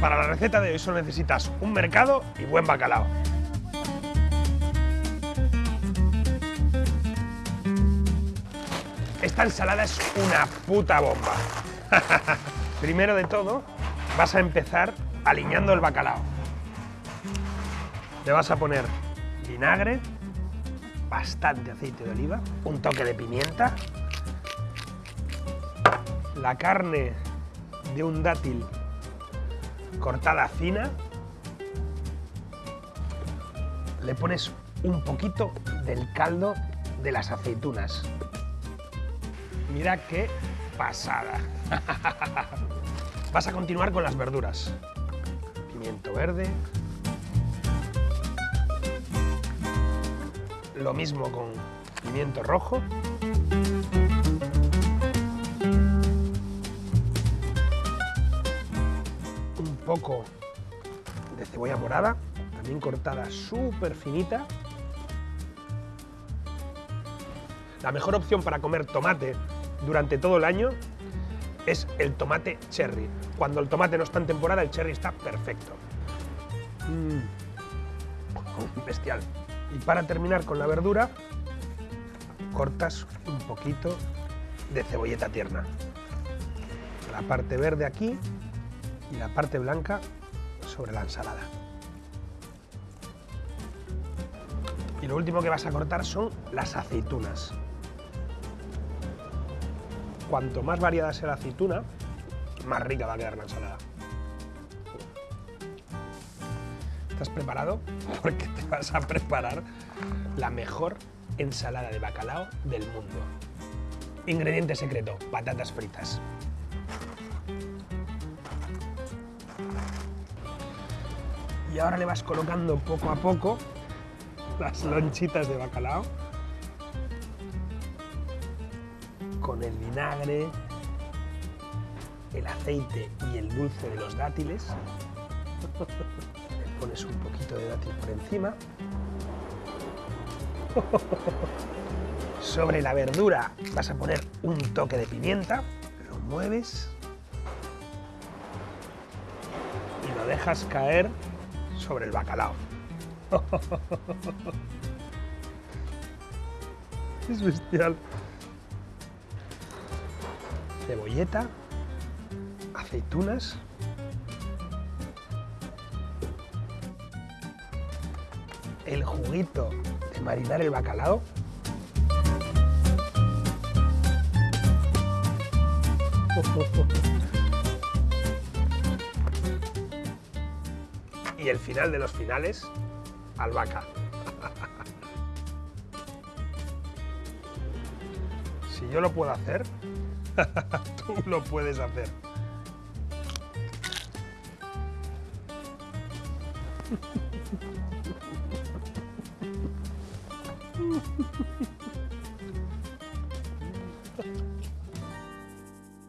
Para la receta de hoy solo necesitas un mercado y buen bacalao. Esta ensalada es una puta bomba. Primero de todo, vas a empezar aliñando el bacalao. Le vas a poner vinagre, bastante aceite de oliva, un toque de pimienta, la carne de un dátil cortada fina, le pones un poquito del caldo de las aceitunas. Mira qué pasada. Vas a continuar con las verduras. Pimiento verde. Lo mismo con pimiento rojo. Poco de cebolla morada, también cortada súper finita. La mejor opción para comer tomate durante todo el año es el tomate cherry. Cuando el tomate no está en temporada, el cherry está perfecto. Mm. Bestial. Y para terminar con la verdura, cortas un poquito de cebolleta tierna. La parte verde aquí y la parte blanca sobre la ensalada. Y lo último que vas a cortar son las aceitunas cuanto más variada sea la aceituna, más rica va a quedar la ensalada. ¿Estás preparado? Porque te vas a preparar la mejor ensalada de bacalao del mundo. Ingrediente secreto, patatas fritas. Y ahora le vas colocando poco a poco las lonchitas de bacalao con el vinagre, el aceite y el dulce de los dátiles. Le pones un poquito de dátil por encima. Sobre la verdura vas a poner un toque de pimienta, lo mueves y lo dejas caer sobre el bacalao. Es bestial. Cebolleta, aceitunas, el juguito de marinar el bacalao, y el final de los finales, albahaca. si yo lo puedo hacer, Tú lo puedes hacer.